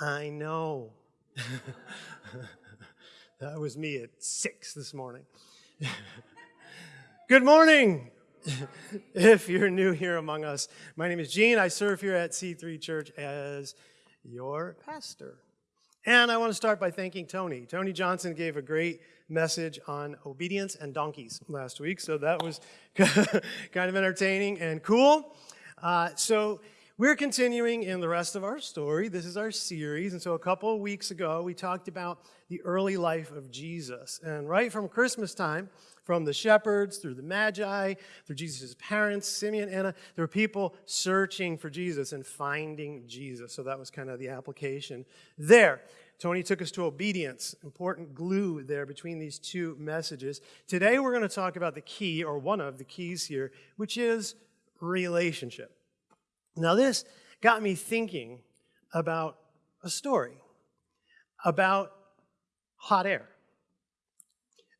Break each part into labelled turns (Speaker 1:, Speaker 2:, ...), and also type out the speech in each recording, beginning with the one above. Speaker 1: I know. that was me at six this morning. Good morning. if you're new here among us, my name is Gene. I serve here at C3 Church as your pastor. And I want to start by thanking Tony. Tony Johnson gave a great message on obedience and donkeys last week, so that was kind of entertaining and cool. Uh, so we're continuing in the rest of our story. This is our series. And so a couple of weeks ago, we talked about the early life of Jesus. And right from Christmas time, from the shepherds through the Magi, through Jesus' parents, Simeon, Anna, there were people searching for Jesus and finding Jesus. So that was kind of the application there. Tony took us to obedience, important glue there between these two messages. Today, we're going to talk about the key, or one of the keys here, which is relationship. Now this got me thinking about a story about hot air,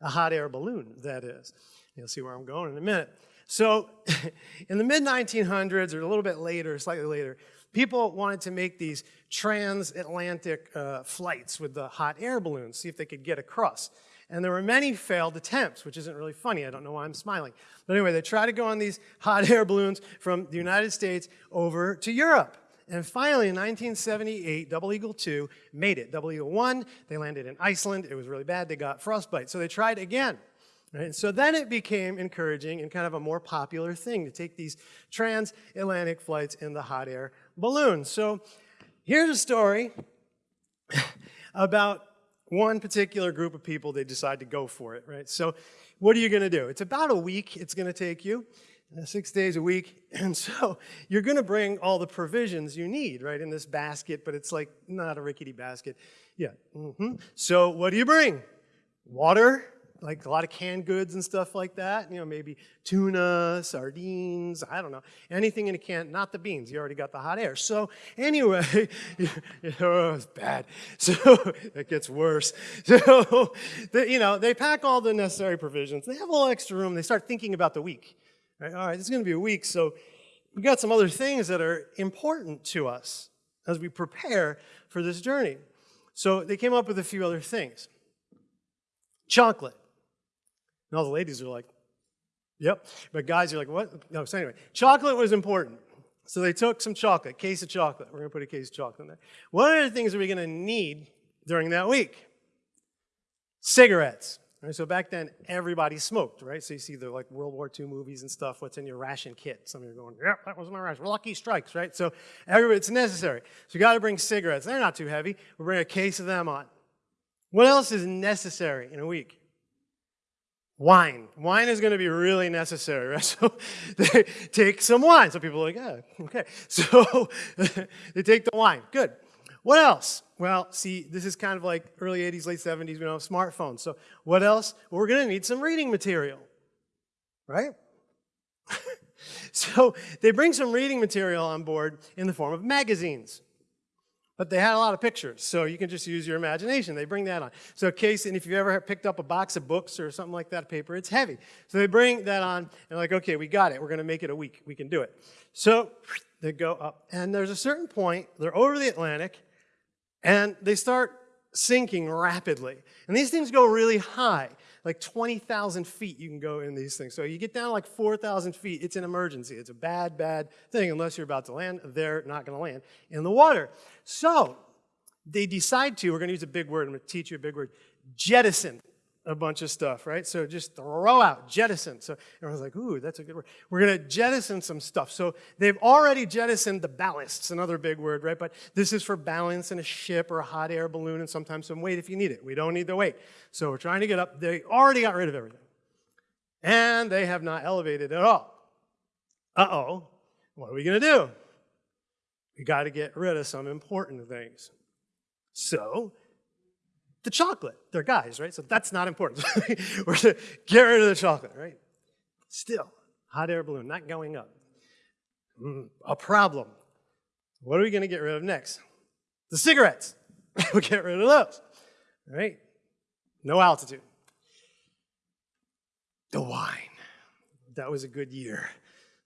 Speaker 1: a hot air balloon, that is. You'll see where I'm going in a minute. So in the mid-1900s, or a little bit later, slightly later, people wanted to make these transatlantic uh, flights with the hot air balloons, see if they could get across. And there were many failed attempts, which isn't really funny. I don't know why I'm smiling. But anyway, they tried to go on these hot air balloons from the United States over to Europe. And finally, in 1978, Double Eagle 2 made it. Double Eagle 1, they landed in Iceland. It was really bad. They got frostbite. So they tried again. Right? So then it became encouraging and kind of a more popular thing to take these transatlantic flights in the hot air balloon. So here's a story about one particular group of people, they decide to go for it, right? So what are you going to do? It's about a week it's going to take you, uh, six days a week. And so you're going to bring all the provisions you need, right, in this basket, but it's like not a rickety basket. Yeah. Mm -hmm. So what do you bring? Water, like a lot of canned goods and stuff like that, you know, maybe tuna, sardines, I don't know, anything in a can, not the beans, you already got the hot air. So anyway, you it's bad. So it gets worse. So, you know, they pack all the necessary provisions. They have a little extra room. They start thinking about the week. Right? All right, is going to be a week, so we've got some other things that are important to us as we prepare for this journey. So they came up with a few other things. Chocolate. And all the ladies are like, yep. But guys are like, what? No, so anyway, chocolate was important. So they took some chocolate, case of chocolate. We're going to put a case of chocolate in there. What are the things are we going to need during that week? Cigarettes. Right, so back then, everybody smoked, right? So you see the like World War II movies and stuff, what's in your ration kit. Some of you are going, yep, that was my ration. Lucky strikes, right? So everybody, it's necessary. So you got to bring cigarettes. They're not too heavy. We'll bring a case of them on. What else is necessary in a week? wine. Wine is going to be really necessary, right? So they take some wine. So people are like, yeah, okay. So they take the wine. Good. What else? Well, see, this is kind of like early 80s, late 70s. We don't have smartphones. So what else? we're going to need some reading material, right? so they bring some reading material on board in the form of magazines. But they had a lot of pictures, so you can just use your imagination. They bring that on. So a case, and if you've ever picked up a box of books or something like that, paper, it's heavy. So they bring that on, and they're like, okay, we got it. We're going to make it a week. We can do it. So they go up, and there's a certain point, they're over the Atlantic, and they start sinking rapidly. And these things go really high like 20,000 feet you can go in these things. So you get down like 4,000 feet, it's an emergency. It's a bad, bad thing unless you're about to land. They're not going to land in the water. So they decide to, we're going to use a big word, I'm going to teach you a big word, jettison a bunch of stuff, right? So just throw out, jettison. So everyone's like, ooh, that's a good word. We're going to jettison some stuff. So they've already jettisoned the ballasts, another big word, right? But this is for balance in a ship or a hot air balloon and sometimes some weight if you need it. We don't need the weight. So we're trying to get up. They already got rid of everything. And they have not elevated at all. Uh-oh. What are we going to do? We got to get rid of some important things. So the chocolate. They're guys, right? So that's not important. We're to get rid of the chocolate, right? Still, hot air balloon, not going up. Mm, a problem. What are we going to get rid of next? The cigarettes. we'll get rid of those, right? No altitude. The wine. That was a good year.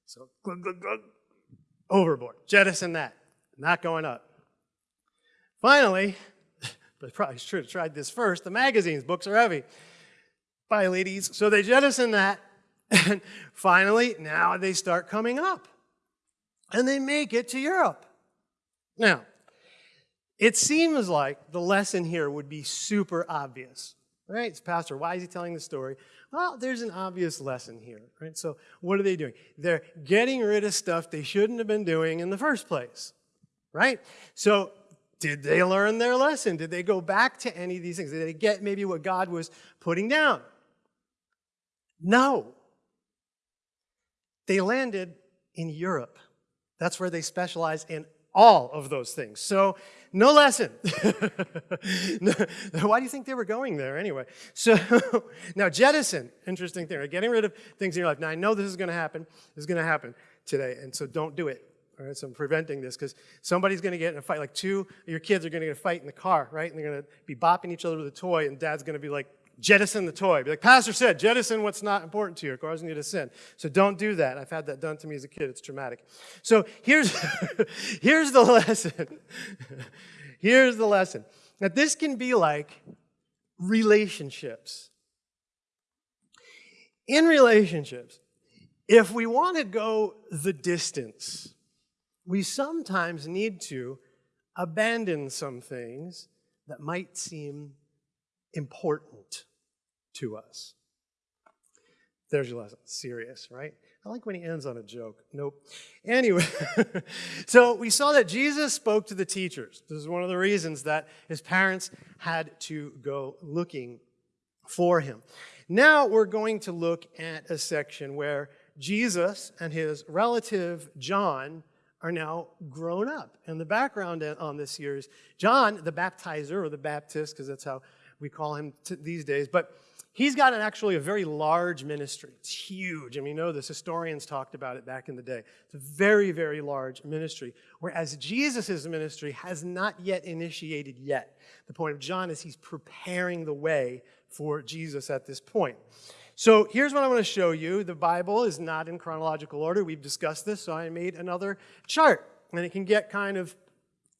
Speaker 1: So, glug, glug, glug. overboard. Jettison that. Not going up. Finally, but probably should have tried this first. The magazines, books are heavy. Bye, ladies. So they jettison that, and finally, now they start coming up, and they make it to Europe. Now, it seems like the lesson here would be super obvious, right? It's Pastor, why is he telling the story? Well, there's an obvious lesson here, right? So what are they doing? They're getting rid of stuff they shouldn't have been doing in the first place, right? So did they learn their lesson? Did they go back to any of these things? Did they get maybe what God was putting down? No. They landed in Europe. That's where they specialize in all of those things. So no lesson. Why do you think they were going there anyway? So now jettison, interesting thing, right? getting rid of things in your life. Now I know this is going to happen. This is going to happen today, and so don't do it. All right, so I'm preventing this because somebody's going to get in a fight. Like two your kids are going to get a fight in the car, right? And they're going to be bopping each other with a toy, and dad's going to be like, jettison the toy. Be like, Pastor said, jettison what's not important to you. causing you to sin. So don't do that. I've had that done to me as a kid. It's traumatic. So here's, here's the lesson. here's the lesson. Now, this can be like relationships. In relationships, if we want to go the distance, we sometimes need to abandon some things that might seem important to us. There's your lesson. Serious, right? I like when he ends on a joke. Nope. Anyway, so we saw that Jesus spoke to the teachers. This is one of the reasons that his parents had to go looking for him. Now we're going to look at a section where Jesus and his relative John are now grown up. And the background on this year is John, the baptizer or the Baptist, because that's how we call him these days, but he's got an, actually a very large ministry. It's huge. I mean, you know this. Historians talked about it back in the day. It's a very, very large ministry, whereas Jesus' ministry has not yet initiated yet. The point of John is he's preparing the way for Jesus at this point. So here's what i want to show you. The Bible is not in chronological order. We've discussed this, so I made another chart. And it can get kind of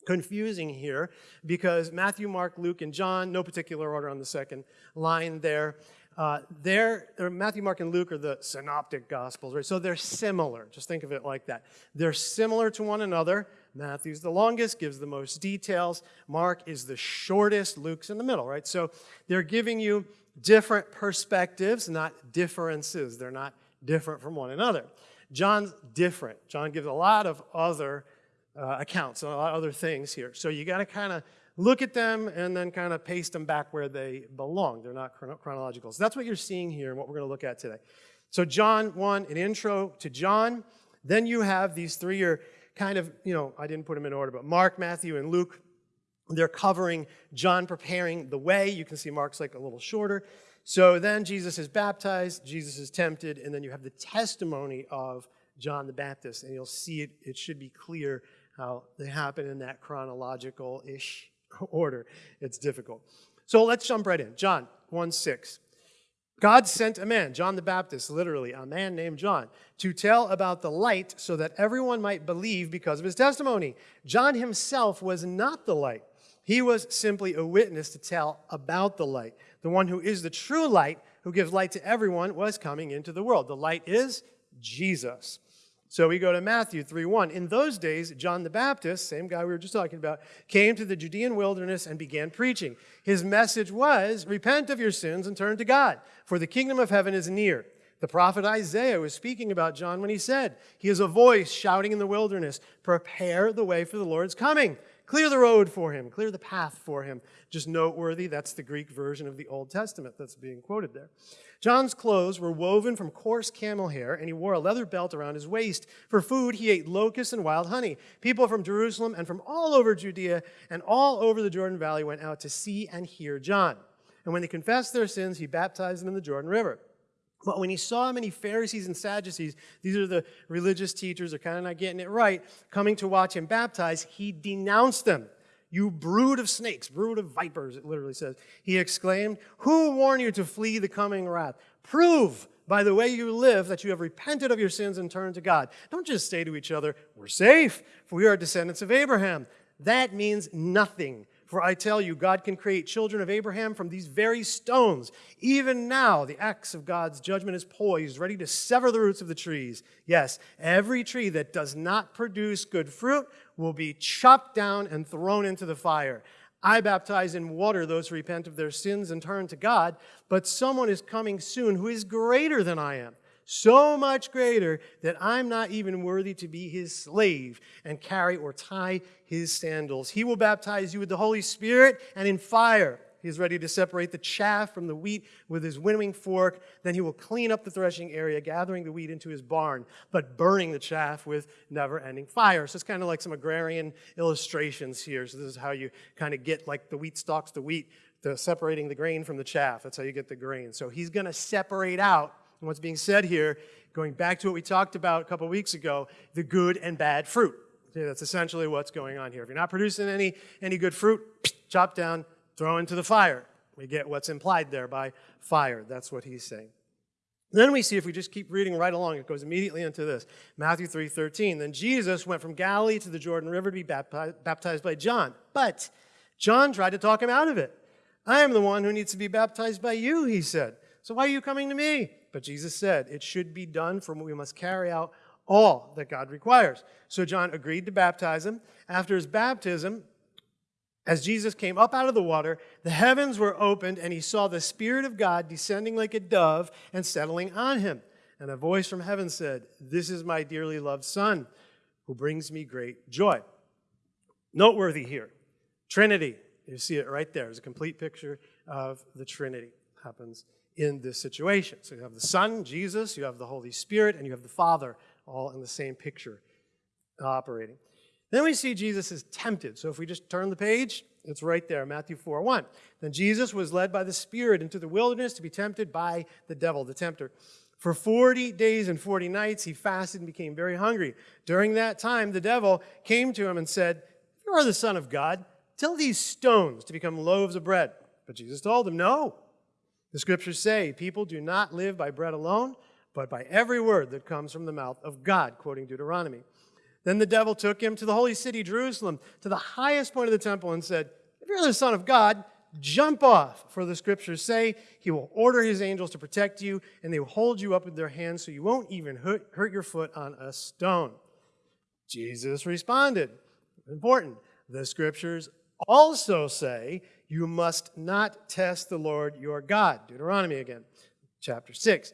Speaker 1: confusing here because Matthew, Mark, Luke, and John, no particular order on the second line there. Uh, they're, Matthew, Mark, and Luke are the synoptic gospels, right? So they're similar. Just think of it like that. They're similar to one another. Matthew's the longest, gives the most details. Mark is the shortest. Luke's in the middle, right? So they're giving you different perspectives, not differences. They're not different from one another. John's different. John gives a lot of other uh, accounts and a lot of other things here. So you got to kind of look at them and then kind of paste them back where they belong. They're not chronological. So that's what you're seeing here and what we're going to look at today. So John 1, an intro to John. Then you have these three are kind of, you know, I didn't put them in order, but Mark, Matthew, and Luke they're covering John preparing the way. You can see Mark's like a little shorter. So then Jesus is baptized, Jesus is tempted, and then you have the testimony of John the Baptist, and you'll see it, it should be clear how they happen in that chronological-ish order. It's difficult. So let's jump right in. John 1, 6. God sent a man, John the Baptist, literally, a man named John, to tell about the light so that everyone might believe because of his testimony. John himself was not the light, he was simply a witness to tell about the light. The one who is the true light, who gives light to everyone, was coming into the world. The light is Jesus. So we go to Matthew 3:1. In those days, John the Baptist, same guy we were just talking about, came to the Judean wilderness and began preaching. His message was, "Repent of your sins and turn to God, for the kingdom of heaven is near." The prophet Isaiah was speaking about John when he said, "He is a voice shouting in the wilderness, prepare the way for the Lord's coming. Clear the road for him, clear the path for him. Just noteworthy, that's the Greek version of the Old Testament that's being quoted there. John's clothes were woven from coarse camel hair, and he wore a leather belt around his waist. For food, he ate locusts and wild honey. People from Jerusalem and from all over Judea and all over the Jordan Valley went out to see and hear John. And when they confessed their sins, he baptized them in the Jordan River. But when he saw many Pharisees and Sadducees, these are the religious teachers, they're kind of not getting it right, coming to watch him baptize, he denounced them. You brood of snakes, brood of vipers, it literally says. He exclaimed, Who warned you to flee the coming wrath? Prove by the way you live that you have repented of your sins and turned to God. Don't just say to each other, We're safe, for we are descendants of Abraham. That means nothing. For I tell you, God can create children of Abraham from these very stones. Even now, the axe of God's judgment is poised, ready to sever the roots of the trees. Yes, every tree that does not produce good fruit will be chopped down and thrown into the fire. I baptize in water those who repent of their sins and turn to God, but someone is coming soon who is greater than I am so much greater that I'm not even worthy to be his slave and carry or tie his sandals. He will baptize you with the Holy Spirit and in fire. He is ready to separate the chaff from the wheat with his winnowing fork. Then he will clean up the threshing area, gathering the wheat into his barn, but burning the chaff with never ending fire. So it's kind of like some agrarian illustrations here. So this is how you kind of get like the wheat stalks the wheat, the separating the grain from the chaff. That's how you get the grain. So he's going to separate out and what's being said here, going back to what we talked about a couple weeks ago, the good and bad fruit. Okay, that's essentially what's going on here. If you're not producing any, any good fruit, chop down, throw into the fire. We get what's implied there by fire. That's what he's saying. Then we see, if we just keep reading right along, it goes immediately into this. Matthew 3:13. Then Jesus went from Galilee to the Jordan River to be baptized by John. But John tried to talk him out of it. I am the one who needs to be baptized by you, he said. So why are you coming to me? But Jesus said, it should be done for we must carry out all that God requires. So John agreed to baptize him. After his baptism, as Jesus came up out of the water, the heavens were opened, and he saw the Spirit of God descending like a dove and settling on him. And a voice from heaven said, This is my dearly loved Son, who brings me great joy. Noteworthy here, Trinity. You see it right there. a complete picture of the Trinity. happens in this situation. So you have the Son, Jesus, you have the Holy Spirit, and you have the Father all in the same picture operating. Then we see Jesus is tempted. So if we just turn the page, it's right there, Matthew 4, 1. Then Jesus was led by the Spirit into the wilderness to be tempted by the devil, the tempter. For 40 days and 40 nights, he fasted and became very hungry. During that time, the devil came to him and said, you are the Son of God, tell these stones to become loaves of bread. But Jesus told him, no, the scriptures say, people do not live by bread alone, but by every word that comes from the mouth of God, quoting Deuteronomy. Then the devil took him to the holy city, Jerusalem, to the highest point of the temple, and said, If you're the Son of God, jump off, for the scriptures say, He will order His angels to protect you, and they will hold you up with their hands so you won't even hurt your foot on a stone. Jesus responded, important, the scriptures also say, you must not test the Lord your God. Deuteronomy again, chapter 6.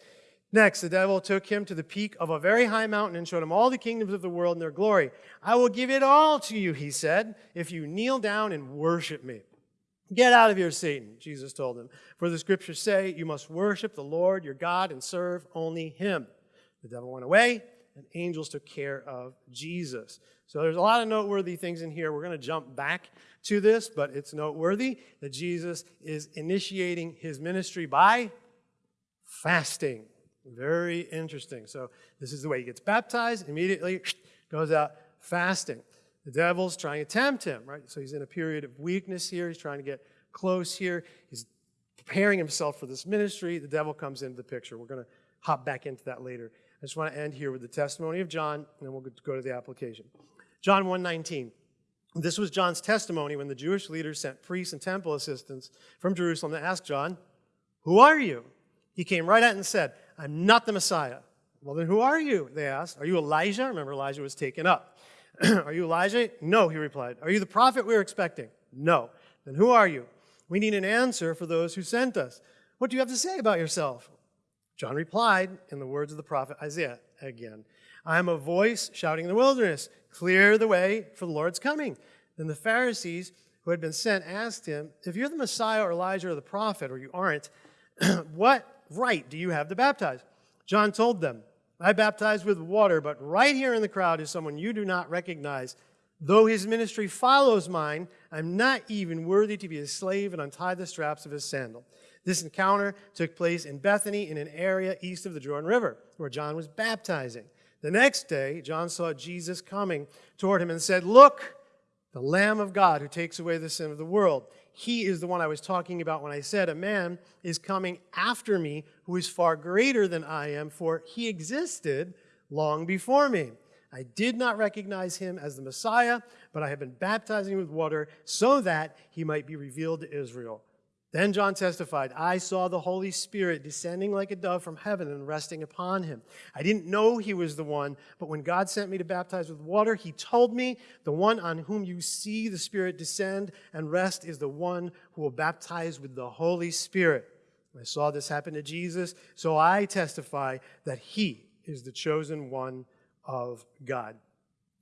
Speaker 1: Next, the devil took him to the peak of a very high mountain and showed him all the kingdoms of the world and their glory. I will give it all to you, he said, if you kneel down and worship me. Get out of here, Satan, Jesus told him. For the scriptures say, you must worship the Lord your God and serve only him. The devil went away, and angels took care of Jesus. So there's a lot of noteworthy things in here. We're going to jump back to this, but it's noteworthy that Jesus is initiating his ministry by fasting. Very interesting. So this is the way he gets baptized, immediately goes out fasting. The devil's trying to tempt him, right? So he's in a period of weakness here. He's trying to get close here. He's preparing himself for this ministry. The devil comes into the picture. We're going to hop back into that later. I just want to end here with the testimony of John, and then we'll go to the application. John 119. This was John's testimony when the Jewish leaders sent priests and temple assistants from Jerusalem to ask John, Who are you? He came right out and said, I'm not the Messiah. Well, then who are you? They asked. Are you Elijah? Remember, Elijah was taken up. are you Elijah? No, he replied. Are you the prophet we we're expecting? No. Then who are you? We need an answer for those who sent us. What do you have to say about yourself? John replied in the words of the prophet Isaiah again I am a voice shouting in the wilderness, clear the way for the Lord's coming. Then the Pharisees who had been sent asked him, If you're the Messiah or Elijah or the prophet, or you aren't, what right do you have to baptize? John told them, I baptize with water, but right here in the crowd is someone you do not recognize. Though his ministry follows mine, I'm not even worthy to be his slave and untie the straps of his sandal. This encounter took place in Bethany in an area east of the Jordan River, where John was baptizing. The next day, John saw Jesus coming toward him and said, Look, the Lamb of God who takes away the sin of the world. He is the one I was talking about when I said, A man is coming after me who is far greater than I am, for he existed long before me. I did not recognize him as the Messiah, but I have been baptizing with water so that he might be revealed to Israel. Then John testified, I saw the Holy Spirit descending like a dove from heaven and resting upon him. I didn't know he was the one, but when God sent me to baptize with water, he told me, The one on whom you see the Spirit descend and rest is the one who will baptize with the Holy Spirit. I saw this happen to Jesus, so I testify that he is the chosen one of God.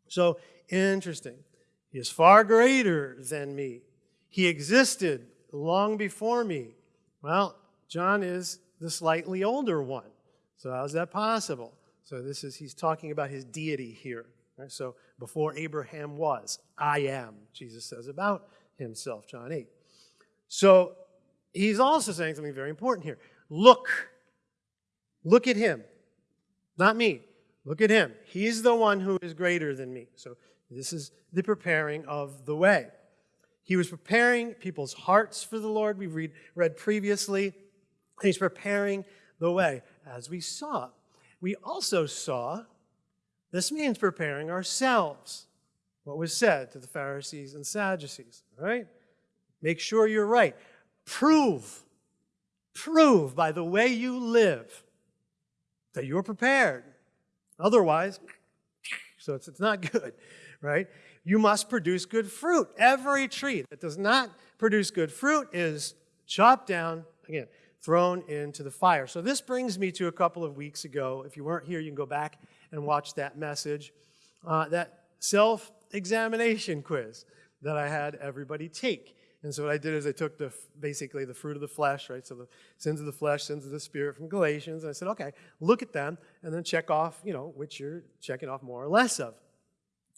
Speaker 1: So interesting. He is far greater than me. He existed long before me. Well, John is the slightly older one. So how's that possible? So this is, he's talking about his deity here. Right? So before Abraham was, I am, Jesus says about himself, John 8. So he's also saying something very important here. Look, look at him, not me. Look at him. He's the one who is greater than me. So this is the preparing of the way. He was preparing people's hearts for the Lord. We read, read previously. He's preparing the way, as we saw. We also saw this means preparing ourselves, what was said to the Pharisees and Sadducees, Right. Make sure you're right. Prove, prove by the way you live that you're prepared. Otherwise, so it's, it's not good, right? you must produce good fruit. Every tree that does not produce good fruit is chopped down, again, thrown into the fire. So this brings me to a couple of weeks ago. If you weren't here, you can go back and watch that message, uh, that self-examination quiz that I had everybody take. And so what I did is I took the basically the fruit of the flesh, right? So the sins of the flesh, sins of the spirit from Galatians. And I said, okay, look at them and then check off, you know, which you're checking off more or less of.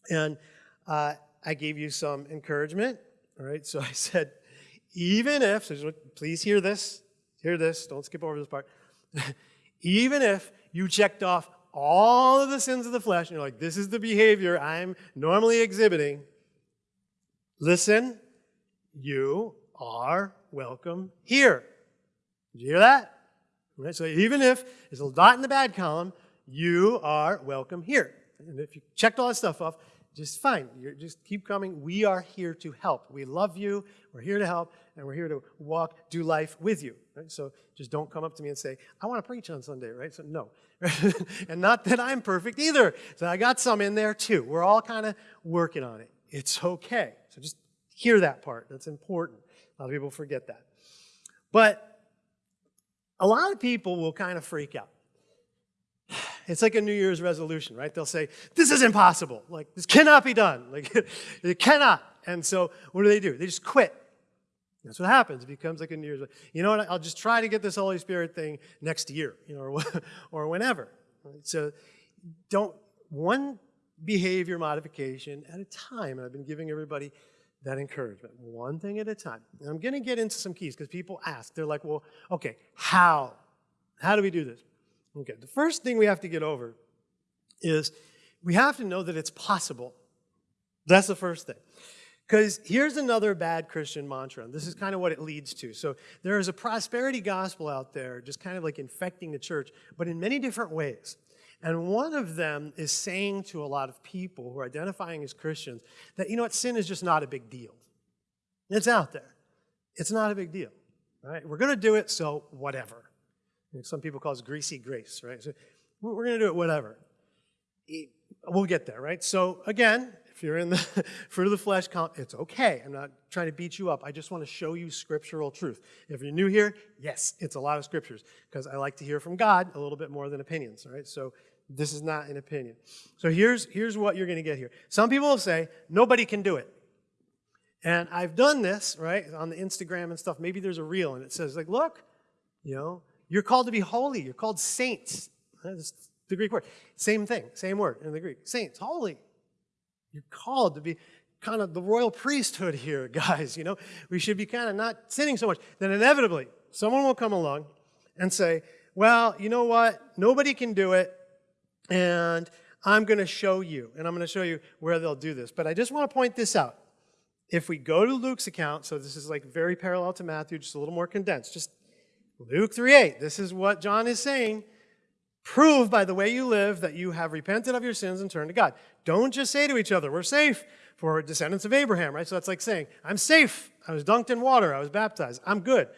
Speaker 1: And uh, I gave you some encouragement, all right? So I said, even if, so please hear this, hear this, don't skip over this part. even if you checked off all of the sins of the flesh, and you're like, this is the behavior I'm normally exhibiting, listen, you are welcome here. Did you hear that? Right, so even if there's a dot in the bad column, you are welcome here. And if you checked all that stuff off, just fine. You're, just keep coming. We are here to help. We love you. We're here to help, and we're here to walk, do life with you. Right? So just don't come up to me and say, I want to preach on Sunday, right? So no. and not that I'm perfect either. So I got some in there too. We're all kind of working on it. It's okay. So just hear that part. That's important. A lot of people forget that. But a lot of people will kind of freak out. It's like a New Year's resolution, right? They'll say, this is impossible. Like, this cannot be done. Like, it cannot. And so what do they do? They just quit. That's what happens. It becomes like a New Year's. You know what? I'll just try to get this Holy Spirit thing next year, you know, or, or whenever. Right? So don't, one behavior modification at a time. And I've been giving everybody that encouragement, one thing at a time. And I'm going to get into some keys because people ask. They're like, well, okay, how? How do we do this? Okay, the first thing we have to get over is we have to know that it's possible. That's the first thing. Because here's another bad Christian mantra, and this is kind of what it leads to. So there is a prosperity gospel out there, just kind of like infecting the church, but in many different ways. And one of them is saying to a lot of people who are identifying as Christians that, you know what, sin is just not a big deal. It's out there. It's not a big deal, right? We're going to do it, so whatever some people call it greasy grace, right? So we're going to do it whatever. We'll get there, right? So again, if you're in the fruit of the flesh count, it's okay. I'm not trying to beat you up. I just want to show you scriptural truth. If you're new here, yes, it's a lot of scriptures because I like to hear from God a little bit more than opinions, all right? So this is not an opinion. So here's, here's what you're going to get here. Some people will say, nobody can do it. And I've done this, right, on the Instagram and stuff. Maybe there's a reel and it says, like, look, you know, you're called to be holy. You're called saints. That's the Greek word. Same thing, same word in the Greek. Saints, holy. You're called to be kind of the royal priesthood here, guys. You know, we should be kind of not sinning so much. Then inevitably, someone will come along and say, well, you know what? Nobody can do it. And I'm going to show you, and I'm going to show you where they'll do this. But I just want to point this out. If we go to Luke's account, so this is like very parallel to Matthew, just a little more condensed, just Luke 3.8, this is what John is saying. Prove by the way you live that you have repented of your sins and turned to God. Don't just say to each other, we're safe for descendants of Abraham, right? So that's like saying, I'm safe. I was dunked in water. I was baptized. I'm good.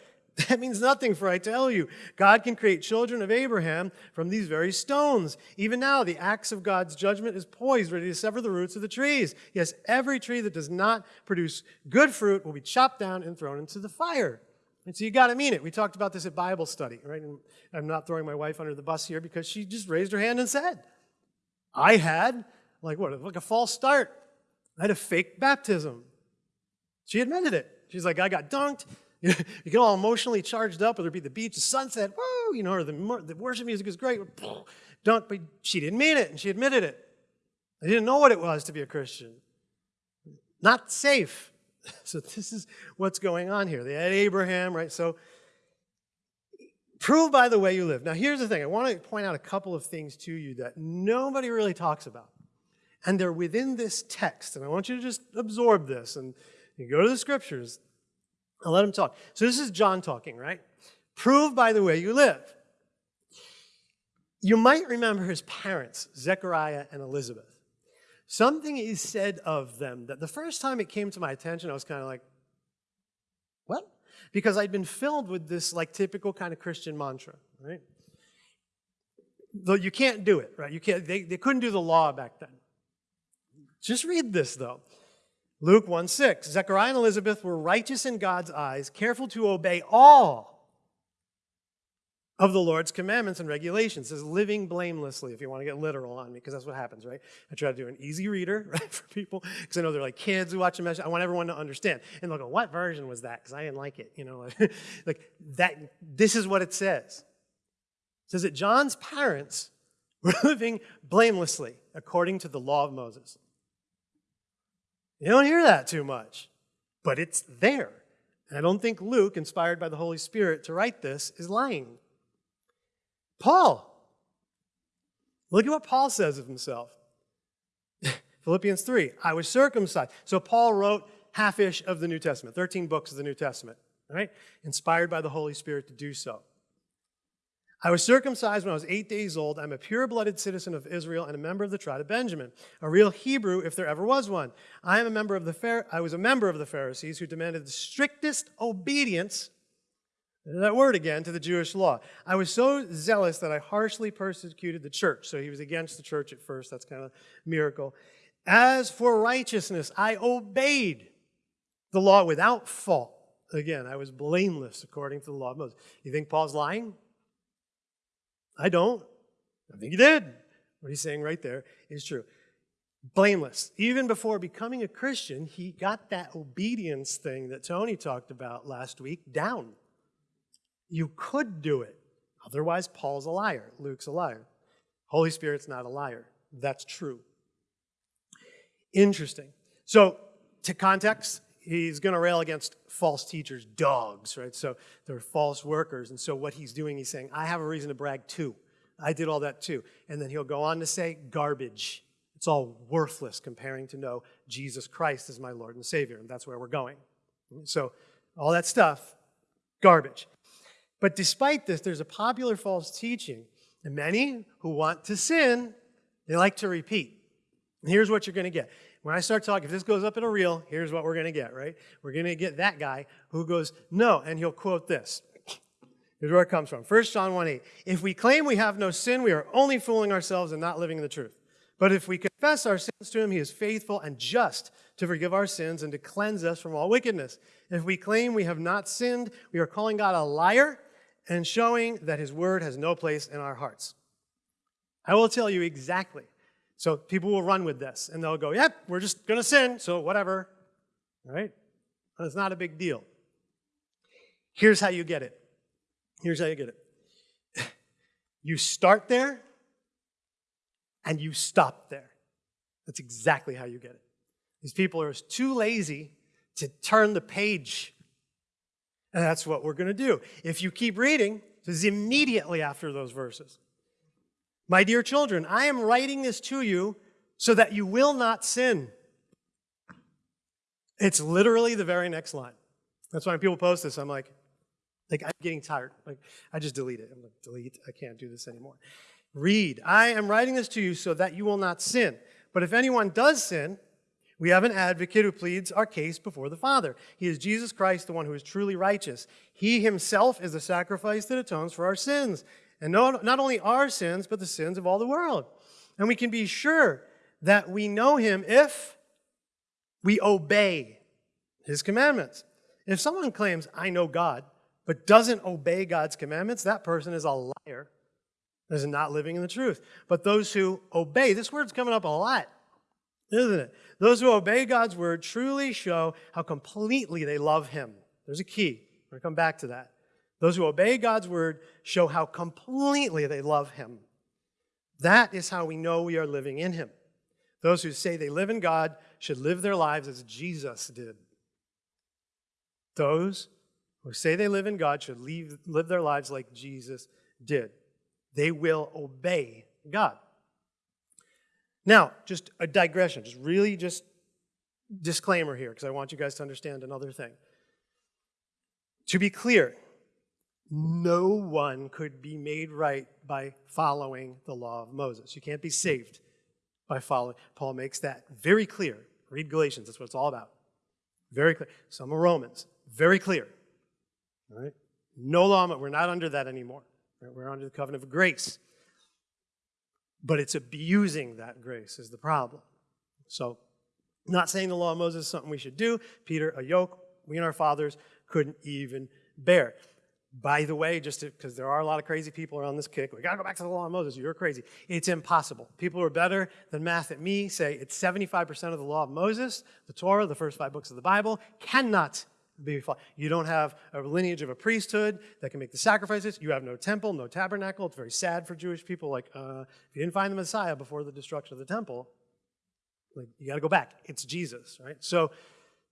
Speaker 1: That means nothing, for I tell you, God can create children of Abraham from these very stones. Even now, the axe of God's judgment is poised, ready to sever the roots of the trees. Yes, every tree that does not produce good fruit will be chopped down and thrown into the fire. And so you got to mean it. We talked about this at Bible study, right? And I'm not throwing my wife under the bus here because she just raised her hand and said, I had, like what, like a false start. I had a fake baptism. She admitted it. She's like, I got dunked. You get all emotionally charged up, whether it be the beach, the sunset, woo, you know, or the, the worship music is great, dunked, but she didn't mean it, and she admitted it. I didn't know what it was to be a Christian. Not safe. So this is what's going on here. They had Abraham, right? So prove by the way you live. Now here's the thing. I want to point out a couple of things to you that nobody really talks about. And they're within this text. And I want you to just absorb this and you go to the scriptures and let him talk. So this is John talking, right? Prove by the way you live. You might remember his parents, Zechariah and Elizabeth. Something is said of them that the first time it came to my attention, I was kind of like, what? Because I'd been filled with this like typical kind of Christian mantra, right? Though you can't do it, right? You can't, they, they couldn't do the law back then. Just read this though. Luke 1 6, Zechariah and Elizabeth were righteous in God's eyes, careful to obey all of the Lord's commandments and regulations. It says living blamelessly, if you want to get literal on me, because that's what happens, right? I try to do an easy reader, right, for people, because I know they're like kids who watch a message. I want everyone to understand. And they'll go, what version was that? Because I didn't like it, you know. like, that. this is what it says. It says that John's parents were living blamelessly according to the law of Moses. You don't hear that too much, but it's there. And I don't think Luke, inspired by the Holy Spirit to write this, is lying Paul. Look at what Paul says of himself. Philippians 3, I was circumcised. So Paul wrote half-ish of the New Testament, 13 books of the New Testament, right? Inspired by the Holy Spirit to do so. I was circumcised when I was eight days old. I'm a pure-blooded citizen of Israel and a member of the tribe of Benjamin, a real Hebrew if there ever was one. I am a member of the Phar I was a member of the Pharisees who demanded the strictest obedience that word again, to the Jewish law. I was so zealous that I harshly persecuted the church. So he was against the church at first. That's kind of a miracle. As for righteousness, I obeyed the law without fault. Again, I was blameless according to the law of Moses. You think Paul's lying? I don't. I think he did. What he's saying right there is true. Blameless. Even before becoming a Christian, he got that obedience thing that Tony talked about last week down. You could do it. Otherwise, Paul's a liar. Luke's a liar. Holy Spirit's not a liar. That's true. Interesting. So, to context, he's going to rail against false teachers, dogs, right? So they're false workers. And so what he's doing, he's saying, I have a reason to brag too. I did all that too. And then he'll go on to say, garbage. It's all worthless comparing to know Jesus Christ is my Lord and Savior. And that's where we're going. So all that stuff, garbage. But despite this, there's a popular false teaching. And many who want to sin, they like to repeat. And here's what you're going to get. When I start talking, if this goes up in a reel, here's what we're going to get, right? We're going to get that guy who goes, no, and he'll quote this. Here's where it comes from. 1 John 1 8. If we claim we have no sin, we are only fooling ourselves and not living in the truth. But if we confess our sins to him, he is faithful and just to forgive our sins and to cleanse us from all wickedness. If we claim we have not sinned, we are calling God a liar and showing that his word has no place in our hearts. I will tell you exactly. So people will run with this, and they'll go, yep, we're just going to sin, so whatever, right? it's not a big deal. Here's how you get it. Here's how you get it. You start there, and you stop there. That's exactly how you get it. These people are too lazy to turn the page and that's what we're going to do. If you keep reading, this is immediately after those verses. My dear children, I am writing this to you so that you will not sin. It's literally the very next line. That's why when people post this, I'm like, like I'm getting tired. Like I just delete it. I'm like, delete, I can't do this anymore. Read, I am writing this to you so that you will not sin. But if anyone does sin, we have an advocate who pleads our case before the Father. He is Jesus Christ, the one who is truly righteous. He himself is the sacrifice that atones for our sins, and not only our sins, but the sins of all the world. And we can be sure that we know him if we obey his commandments. If someone claims, I know God, but doesn't obey God's commandments, that person is a liar, is not living in the truth. But those who obey, this word's coming up a lot isn't it? Those who obey God's word truly show how completely they love him. There's a key. We're going to come back to that. Those who obey God's word show how completely they love him. That is how we know we are living in him. Those who say they live in God should live their lives as Jesus did. Those who say they live in God should leave, live their lives like Jesus did. They will obey God. Now, just a digression, just really just disclaimer here, because I want you guys to understand another thing. To be clear, no one could be made right by following the law of Moses. You can't be saved by following. Paul makes that very clear. Read Galatians, that's what it's all about. Very clear. Some of Romans, very clear. All right? No law, we're not under that anymore. We're under the covenant of grace but it's abusing that grace is the problem. So not saying the law of Moses is something we should do. Peter, a yoke we and our fathers couldn't even bear. By the way, just because there are a lot of crazy people around this kick, we got to go back to the law of Moses. You're crazy. It's impossible. People who are better than math at me say it's 75% of the law of Moses, the Torah, the first five books of the Bible, cannot you don't have a lineage of a priesthood that can make the sacrifices. You have no temple, no tabernacle. It's very sad for Jewish people. Like, uh, if you didn't find the Messiah before the destruction of the temple, like, you got to go back. It's Jesus, right? So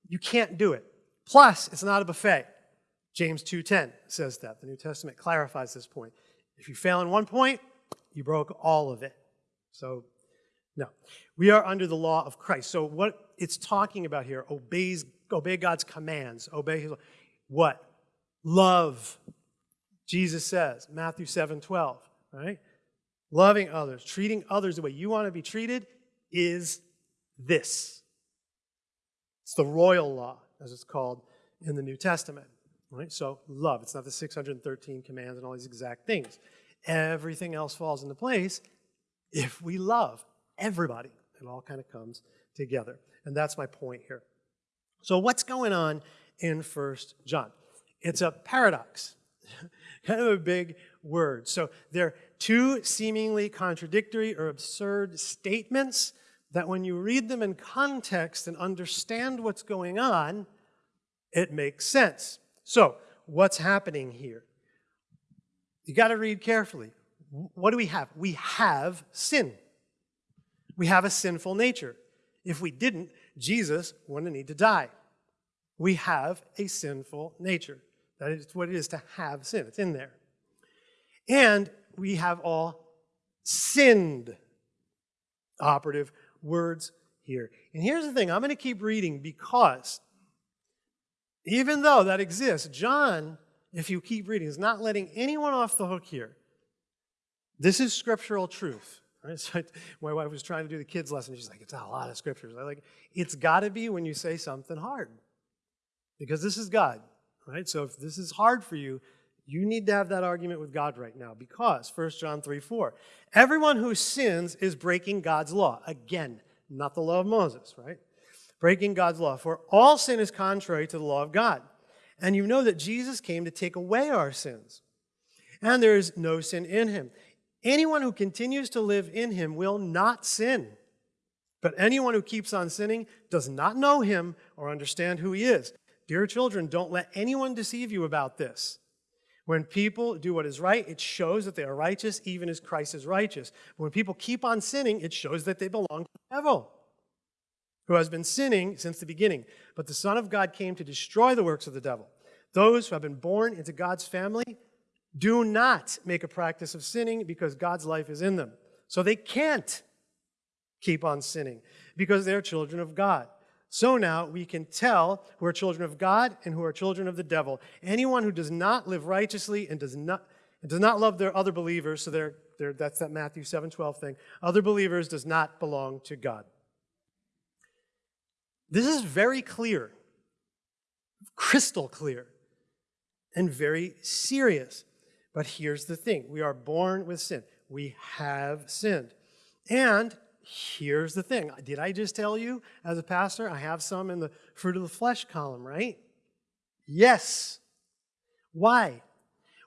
Speaker 1: you can't do it. Plus, it's not a buffet. James 2.10 says that. The New Testament clarifies this point. If you fail in one point, you broke all of it. So, no. We are under the law of Christ. So what it's talking about here obeys obey God's commands, obey his, what? Love, Jesus says, Matthew 7, 12, right? Loving others, treating others the way you want to be treated is this. It's the royal law, as it's called in the New Testament, right? So love, it's not the 613 commands and all these exact things. Everything else falls into place if we love everybody. It all kind of comes together. And that's my point here. So what's going on in First John? It's a paradox, kind of a big word. So there are two seemingly contradictory or absurd statements that when you read them in context and understand what's going on, it makes sense. So what's happening here? You got to read carefully. What do we have? We have sin. We have a sinful nature. If we didn't, Jesus wouldn't need to die. We have a sinful nature. That is what it is to have sin. It's in there. And we have all sinned. Operative words here. And here's the thing I'm going to keep reading because even though that exists, John, if you keep reading, is not letting anyone off the hook here. This is scriptural truth. Right? So I, my wife was trying to do the kids' lesson. She's like, it's not a lot of scriptures. I am like, it's got to be when you say something hard, because this is God, right? So if this is hard for you, you need to have that argument with God right now, because 1 John 3, 4, everyone who sins is breaking God's law. Again, not the law of Moses, right? Breaking God's law. For all sin is contrary to the law of God. And you know that Jesus came to take away our sins. And there is no sin in him. Anyone who continues to live in him will not sin. But anyone who keeps on sinning does not know him or understand who he is. Dear children, don't let anyone deceive you about this. When people do what is right, it shows that they are righteous, even as Christ is righteous. But when people keep on sinning, it shows that they belong to the devil, who has been sinning since the beginning. But the Son of God came to destroy the works of the devil. Those who have been born into God's family do not make a practice of sinning because God's life is in them. So they can't keep on sinning because they're children of God. So now we can tell who are children of God and who are children of the devil. Anyone who does not live righteously and does not, and does not love their other believers, so they're, they're, that's that Matthew 7, 12 thing, other believers does not belong to God. This is very clear, crystal clear, and very serious. But here's the thing. We are born with sin. We have sinned. And here's the thing. Did I just tell you, as a pastor, I have some in the fruit of the flesh column, right? Yes. Why?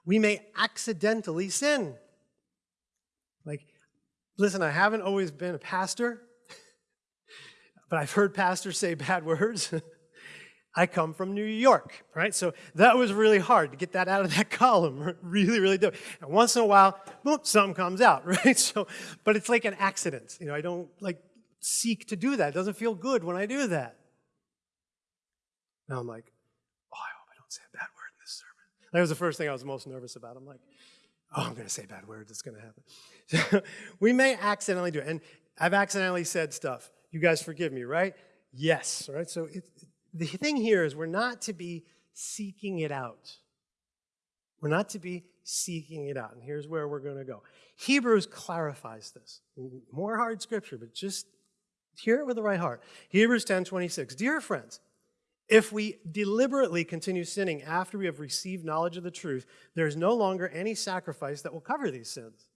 Speaker 1: We may accidentally sin. Like, listen, I haven't always been a pastor, but I've heard pastors say bad words. I come from New York, right? So that was really hard to get that out of that column, really, really do. And once in a while, boom, something comes out, right? So, but it's like an accident. You know, I don't like seek to do that. It doesn't feel good when I do that. Now I'm like, oh, I hope I don't say a bad word in this sermon. That was the first thing I was most nervous about. I'm like, oh, I'm going to say bad words. It's going to happen. we may accidentally do it. And I've accidentally said stuff. You guys forgive me, right? Yes, right? So it the thing here is we're not to be seeking it out. We're not to be seeking it out. And here's where we're going to go. Hebrews clarifies this. More hard scripture, but just hear it with the right heart. Hebrews 10 26. Dear friends, if we deliberately continue sinning after we have received knowledge of the truth, there is no longer any sacrifice that will cover these sins.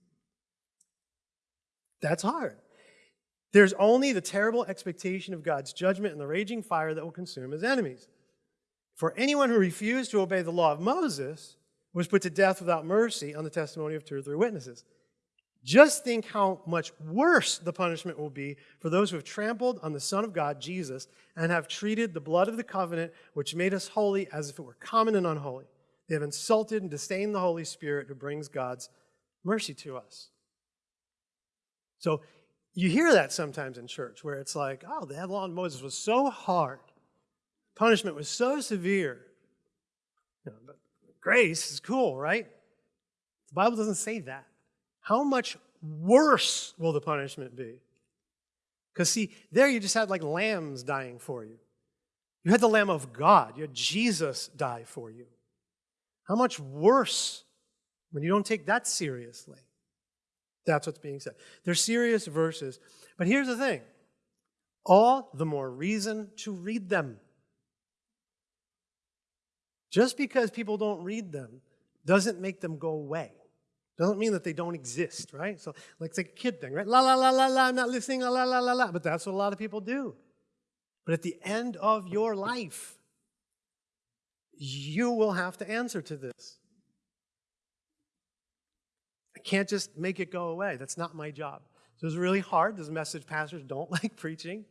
Speaker 1: That's hard. There's only the terrible expectation of God's judgment and the raging fire that will consume his enemies. For anyone who refused to obey the law of Moses was put to death without mercy on the testimony of two or three witnesses. Just think how much worse the punishment will be for those who have trampled on the Son of God, Jesus, and have treated the blood of the covenant, which made us holy, as if it were common and unholy. They have insulted and disdained the Holy Spirit who brings God's mercy to us. So you hear that sometimes in church where it's like, oh, the law of Moses was so hard. Punishment was so severe. You know, grace is cool, right? The Bible doesn't say that. How much worse will the punishment be? Because see, there you just had like lambs dying for you. You had the Lamb of God. You had Jesus die for you. How much worse when you don't take that seriously? That's what's being said. They're serious verses. But here's the thing all the more reason to read them. Just because people don't read them doesn't make them go away. Doesn't mean that they don't exist, right? So, like, it's like a kid thing, right? La, la, la, la, la, I'm not listening, la, la, la, la, la. But that's what a lot of people do. But at the end of your life, you will have to answer to this. I can't just make it go away. That's not my job. So it's really hard. This message pastors don't like preaching,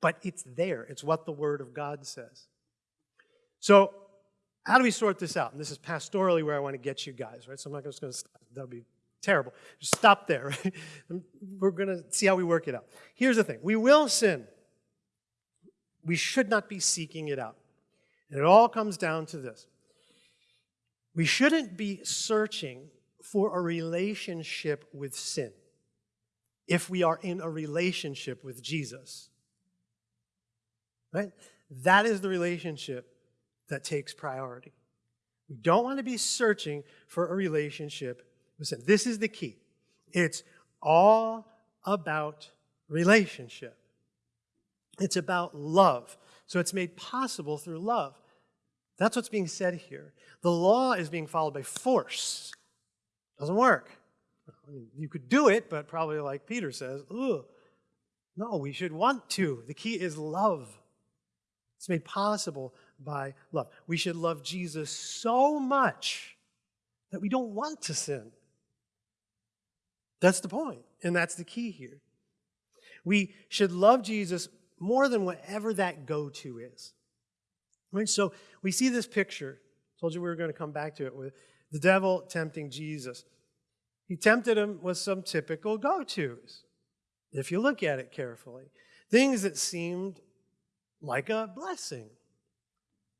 Speaker 1: but it's there. It's what the Word of God says. So how do we sort this out? And this is pastorally where I want to get you guys, right? So I'm not just going to stop. That would be terrible. Just stop there. Right? We're going to see how we work it out. Here's the thing. We will sin. We should not be seeking it out. And it all comes down to this. We shouldn't be searching for a relationship with sin if we are in a relationship with Jesus. Right? That is the relationship that takes priority. We don't want to be searching for a relationship with sin. This is the key. It's all about relationship. It's about love. So it's made possible through love. That's what's being said here. The law is being followed by force. Doesn't work. I mean, you could do it, but probably like Peter says, Ugh. no, we should want to. The key is love. It's made possible by love. We should love Jesus so much that we don't want to sin. That's the point, and that's the key here. We should love Jesus more than whatever that go to is. Right? So we see this picture. Told you we were going to come back to it with the devil tempting Jesus. He tempted him with some typical go tos, if you look at it carefully, things that seemed like a blessing.